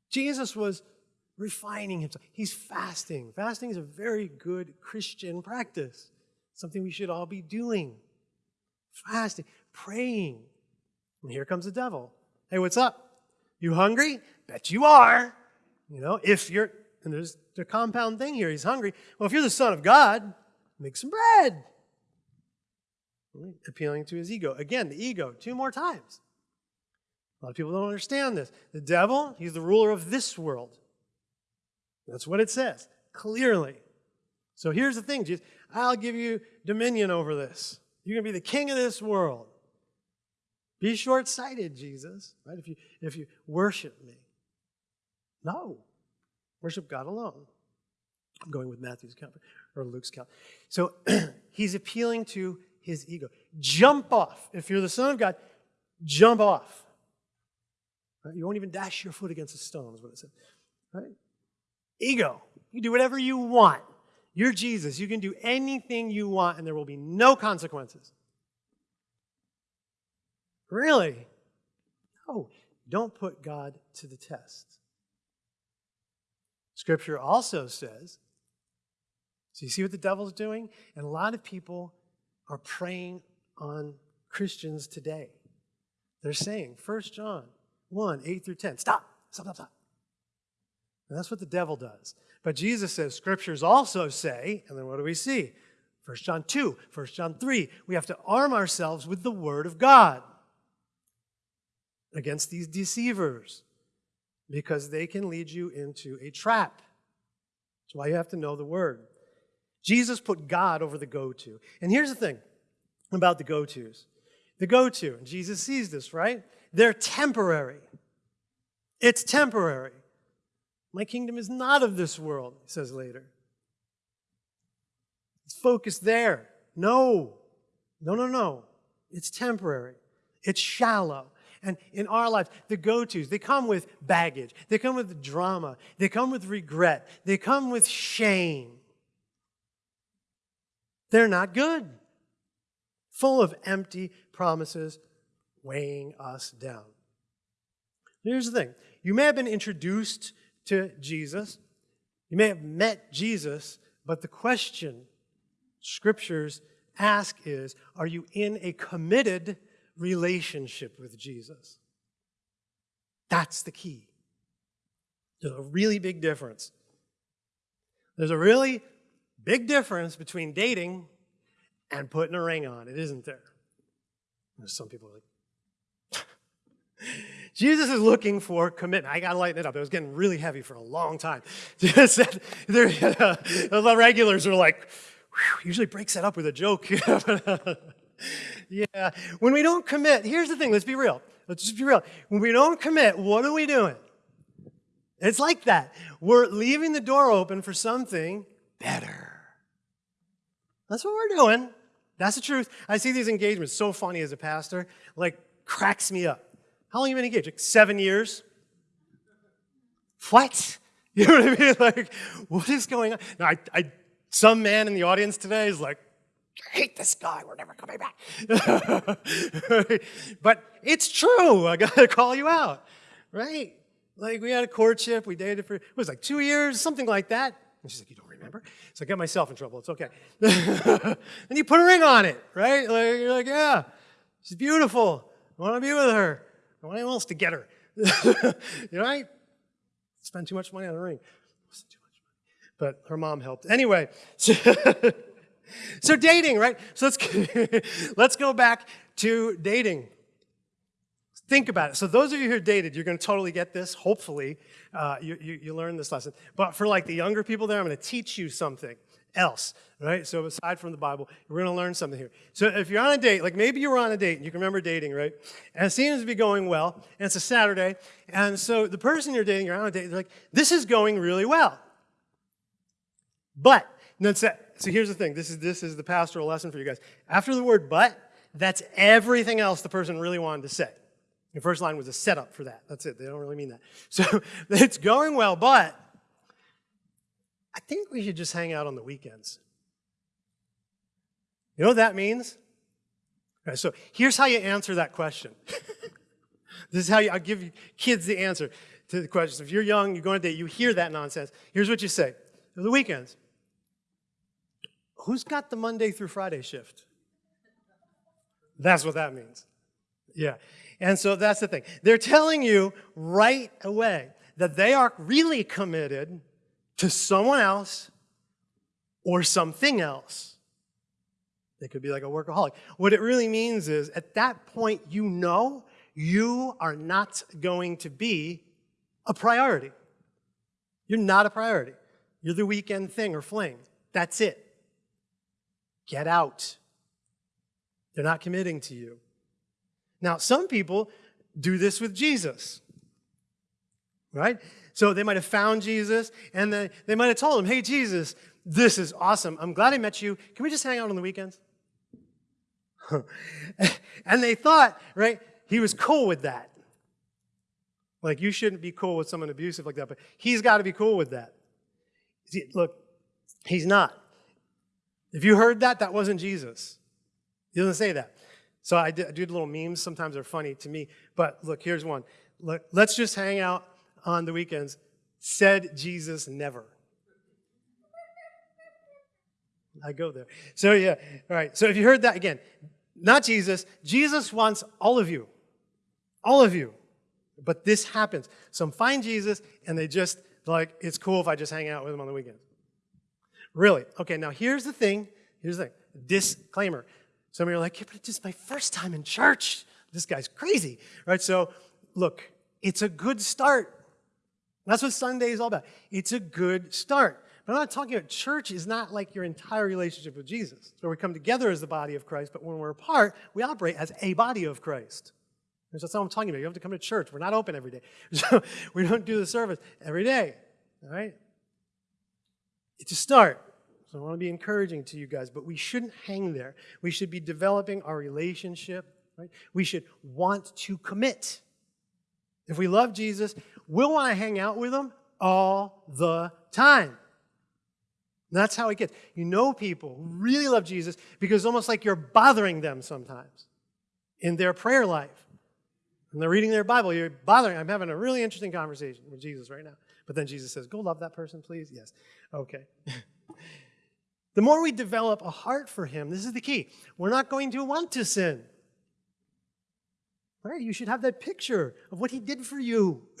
Speaker 1: Jesus was refining himself. He's fasting. Fasting is a very good Christian practice, something we should all be doing. Fasting, praying. And here comes the devil. Hey, what's up? You hungry? Bet you are. You know, if you're, and there's the compound thing here, he's hungry. Well, if you're the Son of God, make some bread. Appealing to his ego. Again, the ego, two more times. A lot of people don't understand this. The devil, he's the ruler of this world. That's what it says, clearly. So here's the thing, Jesus, I'll give you dominion over this. You're going to be the king of this world. Be short-sighted, Jesus, right? If you, if you worship me. No. Worship God alone. I'm going with Matthew's comfort or Luke's count. So he's appealing to his ego. Jump off. If you're the Son of God, jump off. Right? You won't even dash your foot against a stone, is what it says. Right? Ego. You do whatever you want. You're Jesus. You can do anything you want, and there will be no consequences. Really? No. Don't put God to the test. Scripture also says so you see what the devil's doing? And a lot of people are preying on Christians today. They're saying, 1 John 1, 8 through 10, stop, stop, stop, stop. And that's what the devil does. But Jesus says, scriptures also say, and then what do we see? 1 John 2, 1 John 3, we have to arm ourselves with the word of God against these deceivers because they can lead you into a trap. That's why you have to know the word. Jesus put God over the go-to. And here's the thing about the go-tos. The go-to, and Jesus sees this, right? They're temporary. It's temporary. My kingdom is not of this world, he says later. It's focused there. No, no, no, no. It's temporary. It's shallow. And in our lives, the go-tos, they come with baggage. They come with drama. They come with regret. They come with shame. They're not good, full of empty promises weighing us down. Here's the thing you may have been introduced to Jesus, you may have met Jesus, but the question scriptures ask is are you in a committed relationship with Jesus? That's the key. There's a really big difference. There's a really big difference between dating and putting a ring on it, isn't there? There's some people like, Jesus is looking for commitment. I got to lighten it up. It was getting really heavy for a long time. the regulars are like, usually breaks it up with a joke. yeah, when we don't commit, here's the thing, let's be real. Let's just be real. When we don't commit, what are we doing? It's like that. We're leaving the door open for something better. That's what we're doing. That's the truth. I see these engagements so funny as a pastor, like cracks me up. How long you been engaged? Like seven years? What? You know what I mean? Like, what is going on? Now, I, I, some man in the audience today is like, I hate this guy. We're never coming back. but it's true. I got to call you out, right? Like, we had a courtship. We dated for, it was like two years, something like that. And she's like, you don't remember. So I get myself in trouble, it's okay. and you put a ring on it, right? Like, you're like, yeah, she's beautiful. I want to be with her. I want anyone else to get her. you know, I spend too much money on a ring. But her mom helped. Anyway, so, so dating, right? So let's, let's go back to dating. Think about it. So those of you who are dated, you're going to totally get this. Hopefully, uh, you, you, you learn this lesson. But for like the younger people there, I'm going to teach you something else, right? So aside from the Bible, we're going to learn something here. So if you're on a date, like maybe you were on a date, and you can remember dating, right? And it seems to be going well, and it's a Saturday, and so the person you're dating, you're on a date, they're like, this is going really well. But, that's it. so here's the thing, this is, this is the pastoral lesson for you guys. After the word but, that's everything else the person really wanted to say. The first line was a setup for that. That's it. They don't really mean that. So it's going well, but I think we should just hang out on the weekends. You know what that means? so here's how you answer that question. this is how you, i give you kids the answer to the question. If you're young, you're going to date, you hear that nonsense. Here's what you say. The weekends. Who's got the Monday through Friday shift? That's what that means. Yeah. And so that's the thing. They're telling you right away that they are really committed to someone else or something else. They could be like a workaholic. What it really means is at that point, you know you are not going to be a priority. You're not a priority. You're the weekend thing or fling. That's it. Get out. They're not committing to you. Now, some people do this with Jesus, right? So they might have found Jesus, and they, they might have told him, hey, Jesus, this is awesome. I'm glad I met you. Can we just hang out on the weekends? and they thought, right, he was cool with that. Like, you shouldn't be cool with someone abusive like that, but he's got to be cool with that. See, look, he's not. If you heard that, that wasn't Jesus. He doesn't say that. So I do, I do little memes. Sometimes they're funny to me. But look, here's one. Look, let's just hang out on the weekends. Said Jesus never. I go there. So yeah, all right. So if you heard that again, not Jesus, Jesus wants all of you, all of you. But this happens. Some find Jesus and they just like, it's cool if I just hang out with him on the weekends. Really? Okay, now here's the thing. Here's the thing. Disclaimer. Some of you are like, yeah, but it's just my first time in church. This guy's crazy, right? So look, it's a good start. That's what Sunday is all about. It's a good start. But I'm not talking about church is not like your entire relationship with Jesus. It's where we come together as the body of Christ, but when we're apart, we operate as a body of Christ. And that's not what I'm talking about. You have to come to church. We're not open every day. So we don't do the service every day. All right? It's a start. So I want to be encouraging to you guys, but we shouldn't hang there. We should be developing our relationship. Right? We should want to commit. If we love Jesus, we'll want to hang out with him all the time. And that's how it gets. You know people who really love Jesus because it's almost like you're bothering them sometimes in their prayer life. And they're reading their Bible, you're bothering. I'm having a really interesting conversation with Jesus right now. But then Jesus says, Go love that person, please. Yes. Okay. The more we develop a heart for him, this is the key, we're not going to want to sin. Right? You should have that picture of what he did for you.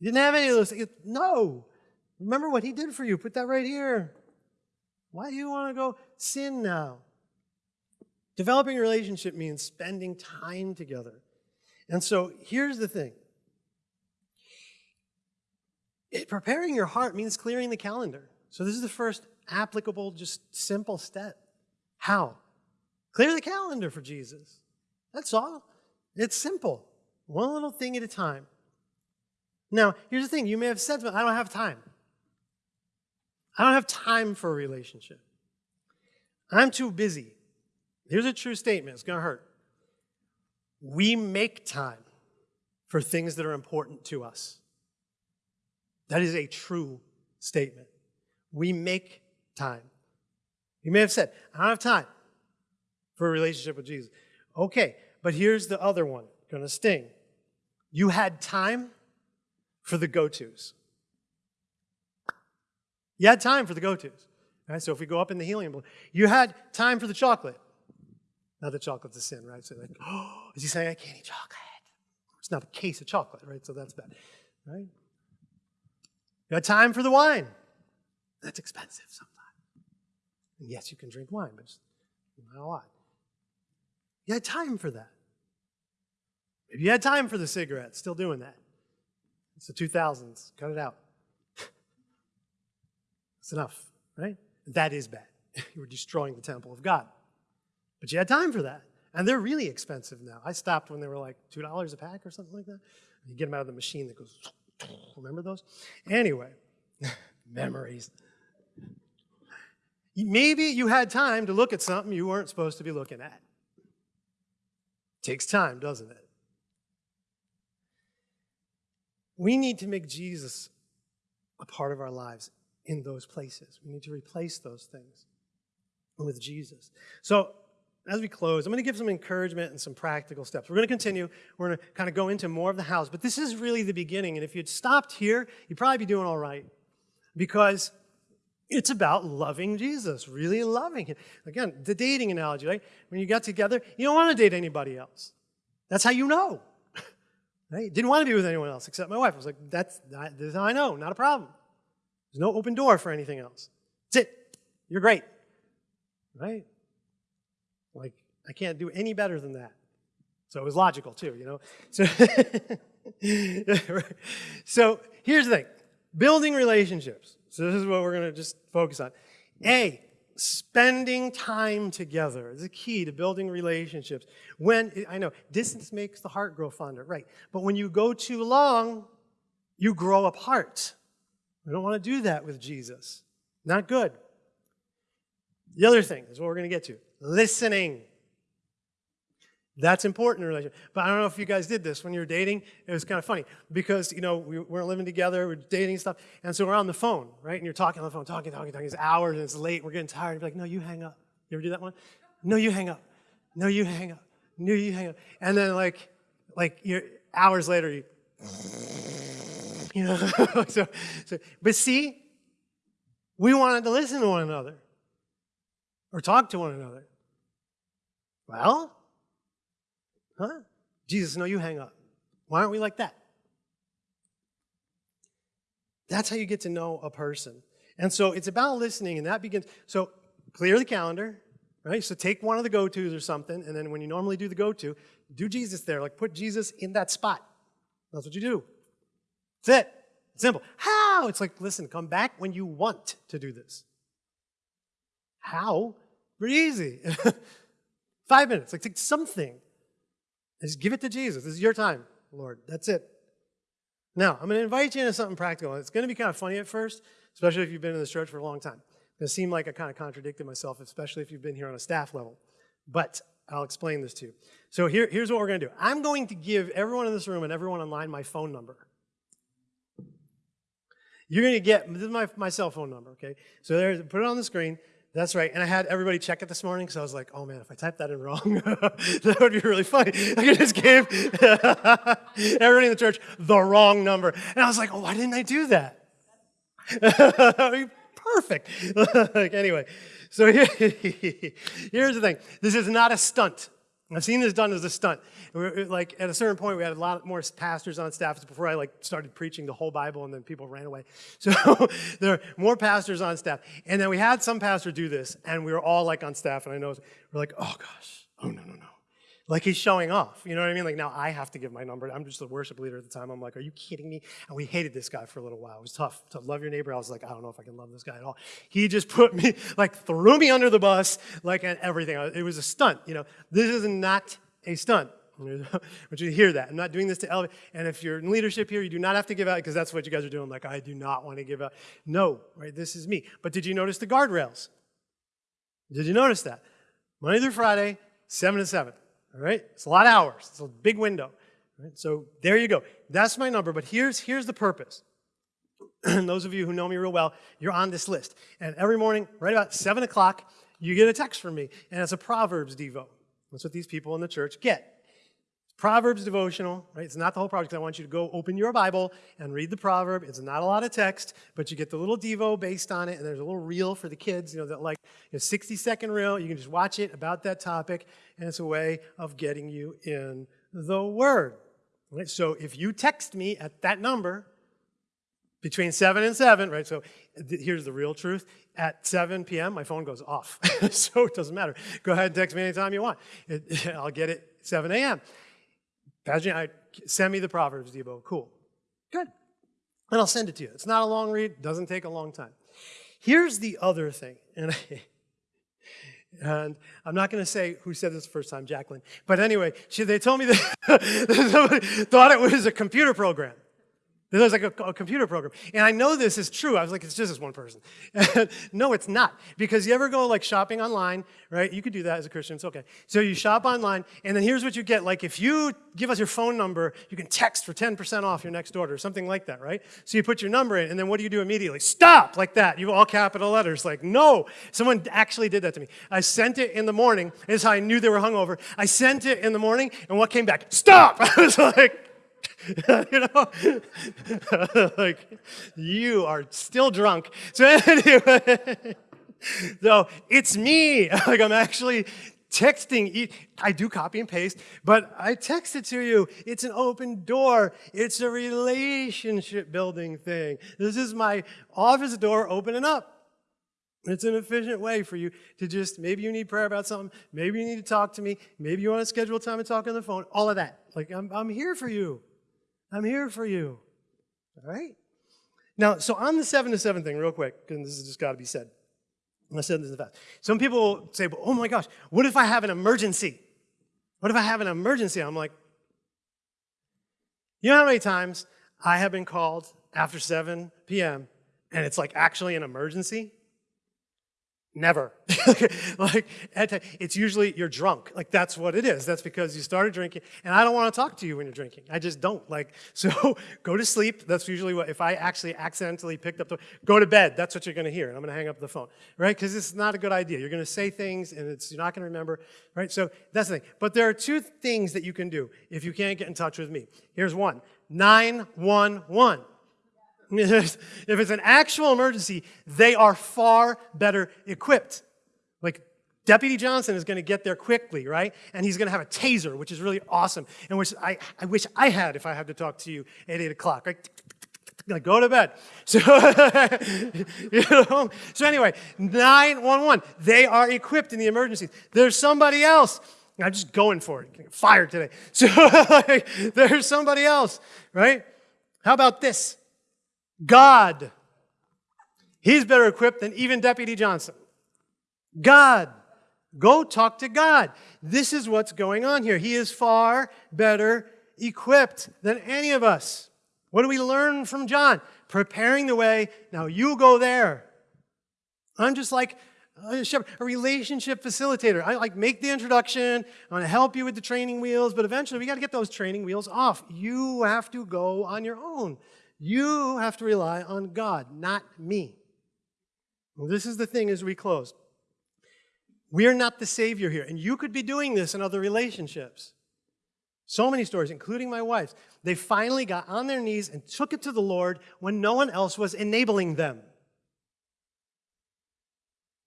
Speaker 1: you didn't have any of those. Things. No. Remember what he did for you. Put that right here. Why do you want to go sin now? Developing a relationship means spending time together. And so here's the thing. It, preparing your heart means clearing the calendar. So this is the first applicable, just simple step. How? Clear the calendar for Jesus. That's all. It's simple. One little thing at a time. Now, here's the thing. You may have said, I don't have time. I don't have time for a relationship. I'm too busy. Here's a true statement. It's going to hurt. We make time for things that are important to us. That is a true statement. We make time. You may have said, I don't have time for a relationship with Jesus. Okay, but here's the other one, gonna sting. You had time for the go-tos. You had time for the go-tos. Right? So if we go up in the helium balloon, you had time for the chocolate. Now the chocolate's a sin, right? So like, oh, is he saying I can't eat chocolate? It's not a case of chocolate, right? So that's bad, right? You had time for the wine. That's expensive. So and yes, you can drink wine, but not a lot. You had time for that. Maybe you had time for the cigarette, still doing that. It's the 2000s. Cut it out. That's enough, right? That is bad. you were destroying the temple of God. But you had time for that. And they're really expensive now. I stopped when they were like $2 a pack or something like that. You get them out of the machine that goes, remember those? Anyway, memories. Maybe you had time to look at something you weren't supposed to be looking at. Takes time, doesn't it? We need to make Jesus a part of our lives in those places. We need to replace those things with Jesus. So as we close, I'm going to give some encouragement and some practical steps. We're going to continue. We're going to kind of go into more of the house, but this is really the beginning. And if you'd stopped here, you'd probably be doing all right because it's about loving Jesus, really loving him. Again, the dating analogy, right? When you got together, you don't want to date anybody else. That's how you know. Right? Didn't want to be with anyone else except my wife. I was like, that's, not, that's how I know, not a problem. There's no open door for anything else. That's it. You're great. Right? Like, I can't do any better than that. So it was logical too, you know? So, so here's the thing. Building relationships. So this is what we're going to just focus on. A, spending time together is a key to building relationships. When, I know, distance makes the heart grow fonder, right. But when you go too long, you grow apart. We don't want to do that with Jesus. Not good. The other thing is what we're going to get to. Listening. That's important in a relationship. But I don't know if you guys did this when you were dating. It was kind of funny because, you know, we weren't living together, we are dating stuff. And so we're on the phone, right? And you're talking on the phone, talking, talking, talking. It's hours and it's late. We're getting tired. You're like, no, you hang up. You ever do that one? No, you hang up. No, you hang up. No, you hang up. And then like, like you're, hours later, you, you know. so, so, but see, we wanted to listen to one another or talk to one another. Well, Huh? Jesus, no, you hang up. Why aren't we like that? That's how you get to know a person. And so it's about listening, and that begins. So clear the calendar, right? So take one of the go-tos or something, and then when you normally do the go-to, do Jesus there. Like put Jesus in that spot. That's what you do. That's it. It's simple. How? It's like, listen, come back when you want to do this. How? Pretty easy. Five minutes. Like take something. I just give it to Jesus. This is your time, Lord. That's it. Now, I'm going to invite you into something practical. It's going to be kind of funny at first, especially if you've been in this church for a long time. It's going to seem like I kind of contradicted myself, especially if you've been here on a staff level. But I'll explain this to you. So here, here's what we're going to do. I'm going to give everyone in this room and everyone online my phone number. You're going to get, this is my, my cell phone number, okay? So there, put it on the screen. That's right. And I had everybody check it this morning because I was like, oh man, if I type that in wrong, that would be really funny. I just gave everybody in the church the wrong number. And I was like, oh, why didn't I do that? Perfect. like, anyway, so here, here's the thing. This is not a stunt. I've seen this done as a stunt. We're, like at a certain point, we had a lot more pastors on staff before I like started preaching the whole Bible, and then people ran away. So there are more pastors on staff, and then we had some pastor do this, and we were all like on staff, and I know we're like, oh gosh, oh no no no, like he's showing off, you know what I mean? Like now I have to give my number. I'm just the worship leader at the time. I'm like, are you kidding me? And we hated this guy for a little while. It was tough to love your neighbor. I was like, I don't know if I can love this guy at all. He just put me, like threw me under the bus, like and everything. It was a stunt, you know. This is not a stunt. I want you to hear that. I'm not doing this to elevate. And if you're in leadership here, you do not have to give out because that's what you guys are doing. Like, I do not want to give out. No, right? This is me. But did you notice the guardrails? Did you notice that? Monday through Friday, 7 to 7. All right, it's a lot of hours. It's a big window. Right? So there you go. That's my number, but here's, here's the purpose. And those of you who know me real well, you're on this list. And every morning, right about 7 o'clock, you get a text from me, and it's a Proverbs Devo. That's what these people in the church get. Proverbs devotional, right? It's not the whole project. because I want you to go open your Bible and read the proverb. It's not a lot of text, but you get the little devo based on it, and there's a little reel for the kids, you know, that like you know, 60 second reel. You can just watch it about that topic, and it's a way of getting you in the Word. Right? So if you text me at that number, between 7 and 7, right? So th here's the real truth. At 7 p.m., my phone goes off. so it doesn't matter. Go ahead and text me anytime you want. It, I'll get it 7 a.m. Pageant, I, send me the Proverbs, Devo. Cool. Good. And I'll send it to you. It's not a long read. doesn't take a long time. Here's the other thing. And, I, and I'm not going to say who said this the first time, Jacqueline. But anyway, she, they told me that somebody thought it was a computer program. This was like a, a, computer program. And I know this is true. I was like, it's just this one person. no, it's not. Because you ever go like shopping online, right? You could do that as a Christian, it's okay. So you shop online, and then here's what you get. Like if you give us your phone number, you can text for 10% off your next order, something like that, right? So you put your number in, and then what do you do immediately? Stop, like that. You all capital letters, like no. Someone actually did that to me. I sent it in the morning. This is how I knew they were hungover. I sent it in the morning, and what came back? Stop! I was like, you know, like you are still drunk. So anyway, so it's me. Like I'm actually texting. I do copy and paste, but I text it to you. It's an open door. It's a relationship building thing. This is my office door opening up. It's an efficient way for you to just, maybe you need prayer about something, maybe you need to talk to me, maybe you want to schedule time and talk on the phone, all of that. Like, I'm, I'm here for you. I'm here for you. All right? Now, so on the seven to seven thing, real quick, and this has just got to be said. I said this in the past. Some people say, well, oh my gosh, what if I have an emergency? What if I have an emergency? I'm like, you know how many times I have been called after 7 p.m. and it's like actually an emergency? Never. like, it's usually you're drunk. Like, that's what it is. That's because you started drinking. And I don't want to talk to you when you're drinking. I just don't. Like, so go to sleep. That's usually what, if I actually accidentally picked up the, go to bed. That's what you're going to hear. And I'm going to hang up the phone, right? Because it's not a good idea. You're going to say things and it's, you're not going to remember, right? So that's the thing. But there are two things that you can do if you can't get in touch with me. Here's one 911. if it's an actual emergency, they are far better equipped. Like Deputy Johnson is going to get there quickly, right? And he's going to have a taser, which is really awesome, and which I, I wish I had if I had to talk to you at 8 o'clock. Like, like, go to bed. So, you know? so anyway, 911, they are equipped in the emergencies. There's somebody else. I'm just going for it. Fired today. So like, there's somebody else, right? How about this? God. He's better equipped than even Deputy Johnson. God. Go talk to God. This is what's going on here. He is far better equipped than any of us. What do we learn from John? Preparing the way. Now you go there. I'm just like a shepherd, a relationship facilitator. I like make the introduction. I want to help you with the training wheels, but eventually we got to get those training wheels off. You have to go on your own. You have to rely on God, not me. this is the thing as we close. We are not the Savior here, and you could be doing this in other relationships. So many stories, including my wife's, they finally got on their knees and took it to the Lord when no one else was enabling them.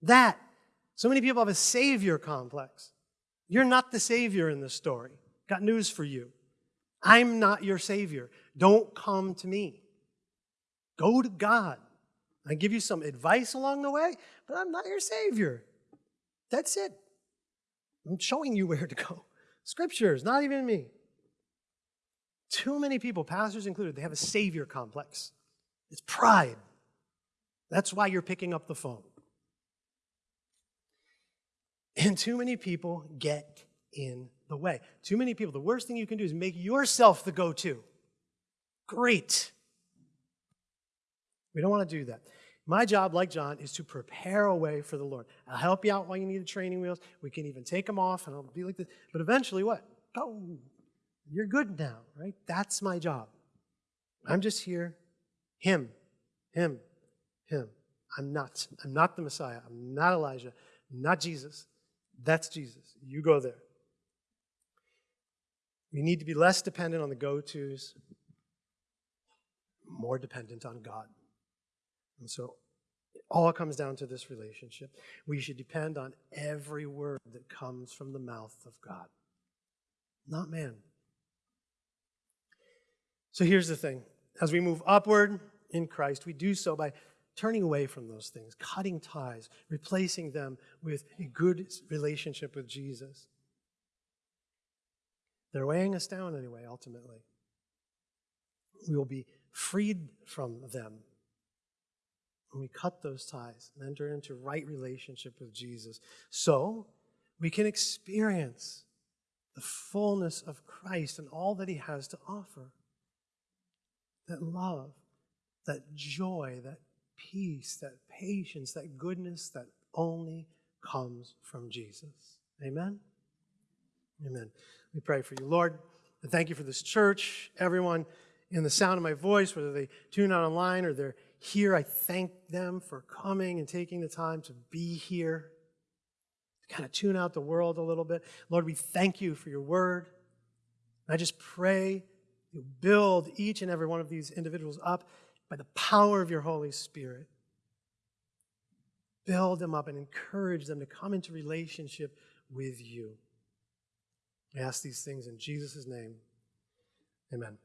Speaker 1: That, so many people have a Savior complex. You're not the Savior in this story. Got news for you. I'm not your Savior. Don't come to me. Go to God. I give you some advice along the way, but I'm not your Savior. That's it. I'm showing you where to go. Scriptures, not even me. Too many people, pastors included, they have a Savior complex. It's pride. That's why you're picking up the phone. And too many people get in the way. Too many people, the worst thing you can do is make yourself the go to. Great. We don't want to do that. My job, like John, is to prepare a way for the Lord. I'll help you out while you need the training wheels. We can even take them off and I'll be like this. But eventually, what? Oh, you're good now, right? That's my job. I'm just here. Him, him, him. I'm not. I'm not the Messiah. I'm not Elijah. I'm not Jesus. That's Jesus. You go there. We need to be less dependent on the go tos more dependent on God. And so it all comes down to this relationship. We should depend on every word that comes from the mouth of God, not man. So here's the thing as we move upward in Christ, we do so by turning away from those things, cutting ties, replacing them with a good relationship with Jesus. They're weighing us down anyway, ultimately. We will be freed from them. When we cut those ties and enter into right relationship with Jesus, so we can experience the fullness of Christ and all that he has to offer. That love, that joy, that peace, that patience, that goodness that only comes from Jesus. Amen? Amen. We pray for you. Lord, thank you for this church, everyone in the sound of my voice, whether they tune out online or they're here, I thank them for coming and taking the time to be here, to kind of tune out the world a little bit. Lord, we thank you for your word. I just pray you build each and every one of these individuals up by the power of your Holy Spirit. Build them up and encourage them to come into relationship with you. I ask these things in Jesus' name. Amen.